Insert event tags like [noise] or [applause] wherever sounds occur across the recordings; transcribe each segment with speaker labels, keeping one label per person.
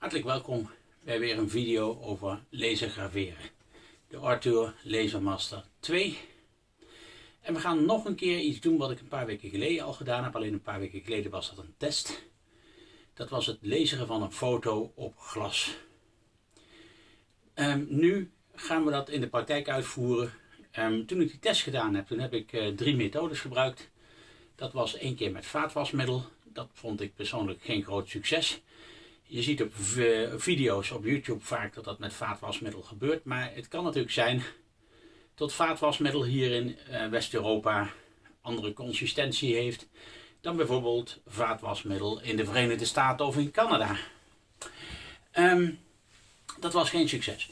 Speaker 1: Hartelijk welkom bij weer een video over laser graveren. De Arthur Lasermaster 2. En we gaan nog een keer iets doen wat ik een paar weken geleden al gedaan heb. Alleen een paar weken geleden was dat een test. Dat was het laseren van een foto op glas. Um, nu gaan we dat in de praktijk uitvoeren. Um, toen ik die test gedaan heb, toen heb ik uh, drie methodes gebruikt. Dat was één keer met vaatwasmiddel. Dat vond ik persoonlijk geen groot succes. Je ziet op video's op YouTube vaak dat dat met vaatwasmiddel gebeurt. Maar het kan natuurlijk zijn dat vaatwasmiddel hier in uh, West-Europa andere consistentie heeft dan bijvoorbeeld vaatwasmiddel in de Verenigde Staten of in Canada. Um, dat was geen succes.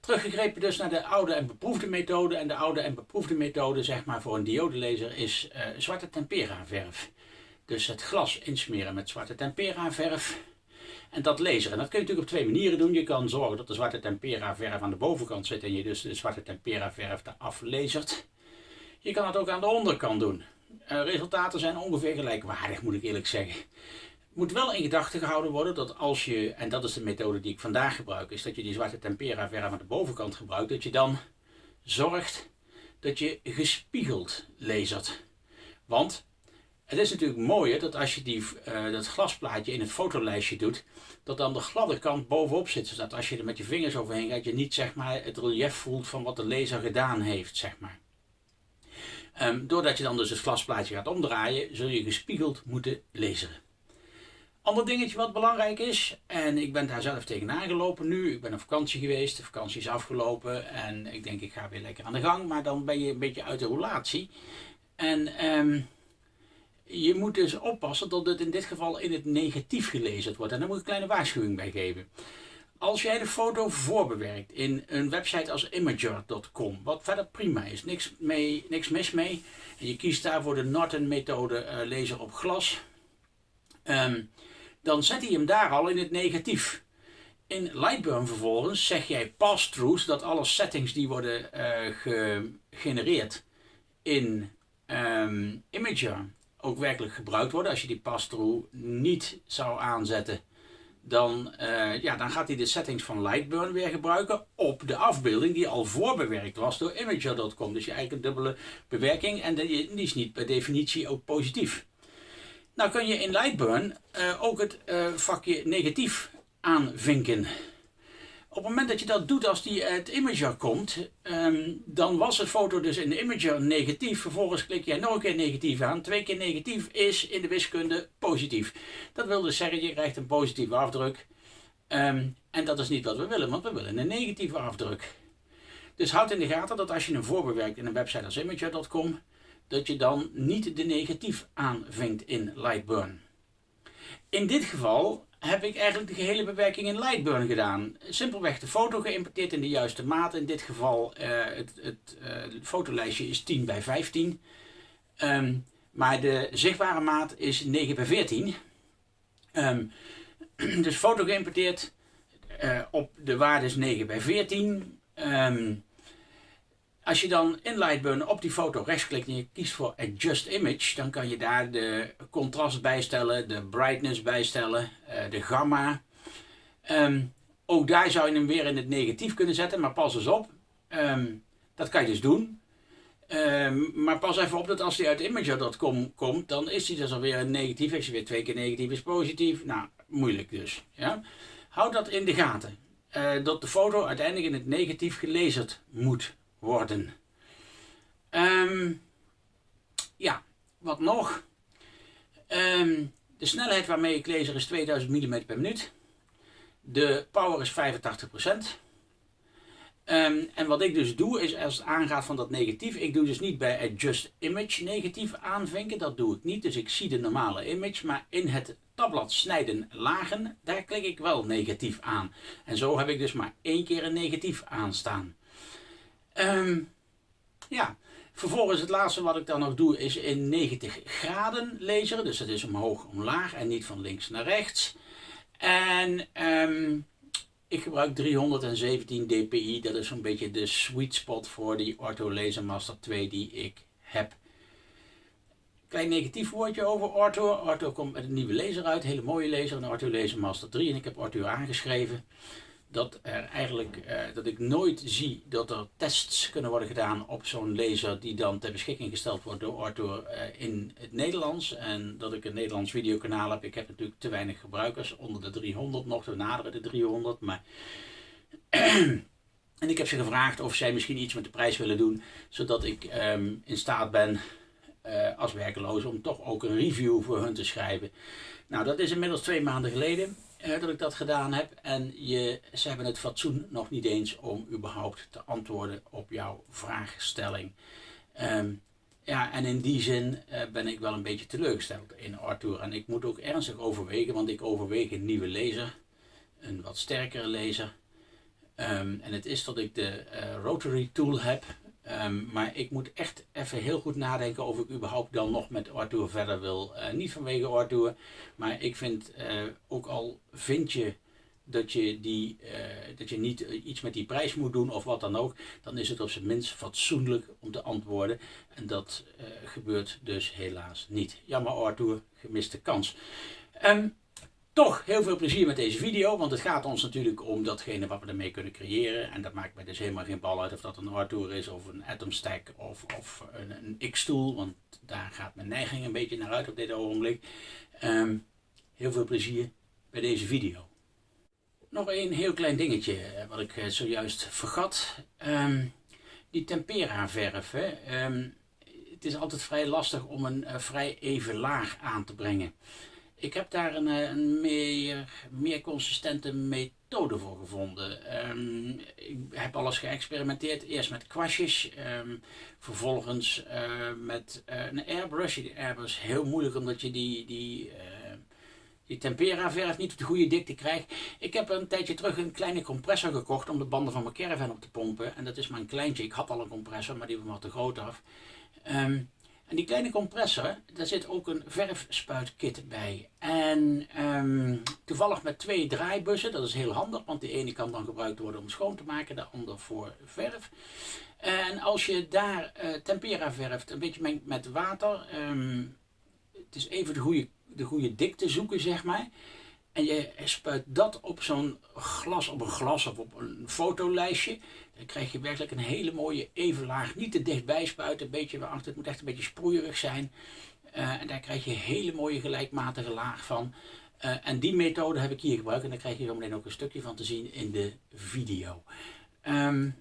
Speaker 1: Teruggegrepen dus naar de oude en beproefde methode. En de oude en beproefde methode zeg maar voor een diodelaser is uh, zwarte tempera verf. Dus het glas insmeren met zwarte tempera verf. En dat laseren. En dat kun je natuurlijk op twee manieren doen. Je kan zorgen dat de zwarte tempera verf aan de bovenkant zit en je dus de zwarte tempera verf eraf lasert. Je kan het ook aan de onderkant doen. Uh, resultaten zijn ongeveer gelijkwaardig moet ik eerlijk zeggen. Moet wel in gedachten gehouden worden dat als je, en dat is de methode die ik vandaag gebruik, is dat je die zwarte tempera verf aan de bovenkant gebruikt, dat je dan zorgt dat je gespiegeld lasert. Want het is natuurlijk mooier dat als je die, uh, dat glasplaatje in het fotolijstje doet, dat dan de gladde kant bovenop zit. Zodat als je er met je vingers overheen gaat, je niet zeg maar, het relief voelt van wat de laser gedaan heeft. Zeg maar. Um, doordat je dan dus het glasplaatje gaat omdraaien, zul je gespiegeld moeten laseren. Ander dingetje wat belangrijk is, en ik ben daar zelf tegenaan gelopen nu. Ik ben op vakantie geweest, de vakantie is afgelopen en ik denk ik ga weer lekker aan de gang. Maar dan ben je een beetje uit de roulatie. En um, je moet dus oppassen dat het in dit geval in het negatief gelezen wordt. En daar moet ik een kleine waarschuwing bij geven. Als jij de foto voorbewerkt in een website als imager.com, wat verder prima is, niks, mee, niks mis mee. En je kiest daarvoor de Norton methode uh, laser op glas. Um, dan zet hij hem daar al in het negatief. In Lightburn vervolgens zeg jij pass-throughs, dat alle settings die worden uh, gegenereerd in um, Imager ook werkelijk gebruikt worden. Als je die pass-through niet zou aanzetten, dan, uh, ja, dan gaat hij de settings van Lightburn weer gebruiken op de afbeelding die al voorbewerkt was door Imager.com. Dus je eigen dubbele bewerking en die is niet per definitie ook positief. Nou kun je in Lightburn uh, ook het uh, vakje negatief aanvinken. Op het moment dat je dat doet als die uit Imager komt, um, dan was de foto dus in de Imager negatief. Vervolgens klik jij nog een keer negatief aan. Twee keer negatief is in de wiskunde positief. Dat wil dus zeggen, je krijgt een positieve afdruk. Um, en dat is niet wat we willen, want we willen een negatieve afdruk. Dus houd in de gaten dat als je hem voorbewerkt in een website als Imager.com, dat je dan niet de negatief aanvinkt in Lightburn. In dit geval heb ik eigenlijk de gehele bewerking in Lightburn gedaan. Simpelweg de foto geïmporteerd in de juiste maat. In dit geval uh, het, het, uh, fotolijstje is 10 bij 15. Um, maar de zichtbare maat is 9 bij 14. Um, [clears throat] dus foto geïmporteerd uh, op de waarde is 9 bij 14. Um, als je dan in Lightburn op die foto rechtsklikt en je kiest voor Adjust Image, dan kan je daar de contrast bijstellen, de brightness bijstellen, uh, de gamma. Um, ook daar zou je hem weer in het negatief kunnen zetten, maar pas eens op. Um, dat kan je dus doen. Um, maar pas even op dat als hij uit Imager.com komt, dan is hij dus alweer een negatief. Als je weer twee keer negatief is positief, nou, moeilijk dus. Ja? Houd dat in de gaten. Uh, dat de foto uiteindelijk in het negatief gelezen moet worden. Um, ja, wat nog? Um, de snelheid waarmee ik laser is 2000 mm per minuut. De power is 85%. Um, en wat ik dus doe is als het aangaat van dat negatief, ik doe dus niet bij Adjust Image negatief aanvinken, dat doe ik niet. Dus ik zie de normale image, maar in het tabblad snijden lagen, daar klik ik wel negatief aan. En zo heb ik dus maar één keer een negatief aanstaan. Um, ja, vervolgens het laatste wat ik dan nog doe is in 90 graden laseren. Dus dat is omhoog omlaag en niet van links naar rechts. En um, ik gebruik 317 dpi. Dat is zo'n beetje de sweet spot voor die Ortho Laser Master 2 die ik heb. Klein negatief woordje over Arthur. Arthur komt met een nieuwe lezer uit, een hele mooie lezer, een Arthur Laser Master 3. En ik heb Arthur aangeschreven dat, er eigenlijk, eh, dat ik nooit zie dat er tests kunnen worden gedaan op zo'n laser die dan ter beschikking gesteld wordt door Arthur eh, in het Nederlands. En dat ik een Nederlands videokanaal heb. Ik heb natuurlijk te weinig gebruikers, onder de 300 nog, we naderen de 300. Maar [clears throat] en ik heb ze gevraagd of zij misschien iets met de prijs willen doen, zodat ik ehm, in staat ben uh, als werkeloze om toch ook een review voor hun te schrijven. Nou, dat is inmiddels twee maanden geleden uh, dat ik dat gedaan heb. En je, ze hebben het fatsoen nog niet eens om überhaupt te antwoorden op jouw vraagstelling. Um, ja, en in die zin uh, ben ik wel een beetje teleurgesteld in Arthur. En ik moet ook ernstig overwegen, want ik overweeg een nieuwe lezer. Een wat sterkere lezer. Um, en het is dat ik de uh, Rotary Tool heb. Um, maar ik moet echt even heel goed nadenken of ik überhaupt dan nog met Arthur verder wil. Uh, niet vanwege Arthur, maar ik vind uh, ook al vind je dat je, die, uh, dat je niet iets met die prijs moet doen of wat dan ook, dan is het op zijn minst fatsoenlijk om te antwoorden. En dat gebeurt dus helaas niet. Jammer Arthur, gemiste kans. Um, toch heel veel plezier met deze video, want het gaat ons natuurlijk om datgene wat we ermee kunnen creëren. En dat maakt mij dus helemaal geen bal uit of dat een Artour is of een Atom Stack of, of een, een X-tool, want daar gaat mijn neiging een beetje naar uit op dit ogenblik. Um, heel veel plezier bij deze video. Nog een heel klein dingetje eh, wat ik eh, zojuist vergat. Um, die tempera verf. Hè. Um, het is altijd vrij lastig om een uh, vrij even laag aan te brengen. Ik heb daar een, eh, een meer, meer consistente methode voor gevonden. Um, ik heb alles geëxperimenteerd. Eerst met kwastjes, um, vervolgens uh, met uh, een airbrush. Die airbrush is heel moeilijk omdat je die, die, die tempera verf niet op de goede dikte krijgt. Ik heb een tijdje terug een kleine compressor gekocht om de banden van mijn caravan op te pompen. En dat is maar een kleintje. Ik had al een compressor, maar die was wat te groot af. Um, en die kleine compressor, daar zit ook een verfspuitkit bij. En um, toevallig met twee draaibussen, dat is heel handig, want de ene kan dan gebruikt worden om schoon te maken, de ander voor verf. En als je daar uh, tempera verft, een beetje mengt met water, um, het is even de goede, de goede dikte zoeken, zeg maar. En je spuit dat op zo'n glas, op een glas of op een fotolijstje. Dan krijg je werkelijk een hele mooie even laag. Niet te dichtbij spuiten, een beetje waarachter. Het moet echt een beetje sproeierig zijn. Uh, en daar krijg je een hele mooie gelijkmatige laag van. Uh, en die methode heb ik hier gebruikt. En daar krijg je zo meteen ook een stukje van te zien in de video. Um,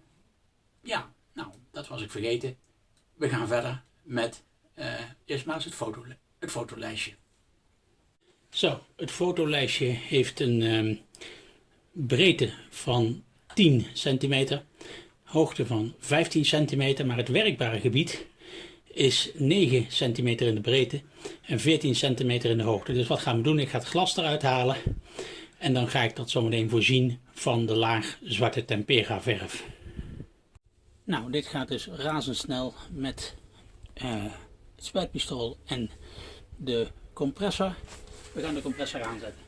Speaker 1: ja, nou, dat was ik vergeten. We gaan verder met uh, eerst maar eens het, foto, het fotolijstje. Zo, het fotolijstje heeft een um, breedte van 10 centimeter, hoogte van 15 centimeter, maar het werkbare gebied is 9 centimeter in de breedte en 14 centimeter in de hoogte. Dus wat gaan we doen? Ik ga het glas eruit halen en dan ga ik dat zometeen voorzien van de laag zwarte tempera verf. Nou, dit gaat dus razendsnel met uh, het spuitpistool en de compressor. We gaan de compressor aanzetten.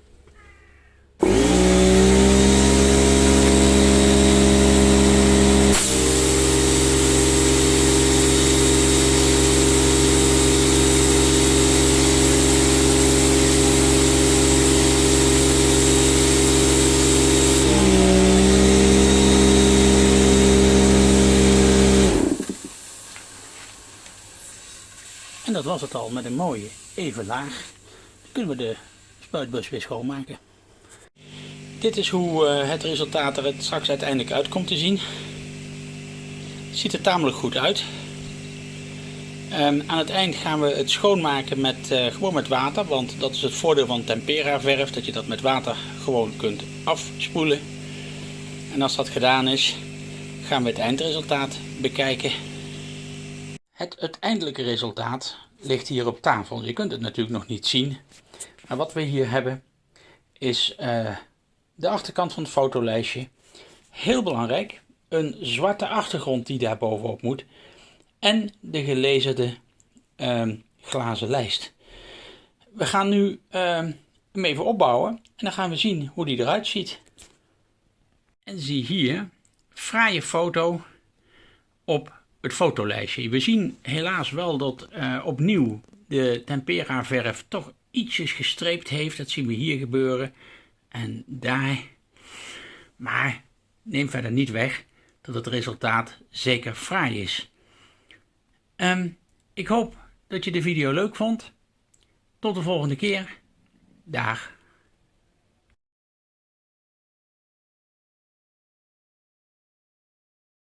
Speaker 1: En dat was het al met een mooie even laag kunnen we de spuitbus weer schoonmaken. Dit is hoe uh, het resultaat er straks uiteindelijk uit komt te zien. Het ziet er tamelijk goed uit. Um, aan het eind gaan we het schoonmaken met, uh, gewoon met water, want dat is het voordeel van tempera verf, dat je dat met water gewoon kunt afspoelen. En als dat gedaan is, gaan we het eindresultaat bekijken. Het uiteindelijke resultaat ligt hier op tafel. Je kunt het natuurlijk nog niet zien, maar wat we hier hebben is uh, de achterkant van het fotolijstje. Heel belangrijk, een zwarte achtergrond die daar bovenop moet. En de gelezerde uh, glazen lijst. We gaan nu uh, hem even opbouwen en dan gaan we zien hoe die eruit ziet. En zie hier, fraaie foto op het fotolijstje. We zien helaas wel dat uh, opnieuw de tempera verf toch ietsjes gestreept heeft. Dat zien we hier gebeuren. En daar. Maar neem verder niet weg dat het resultaat zeker fraai is. Ehm, ik hoop dat je de video leuk vond. Tot de volgende keer. Dag.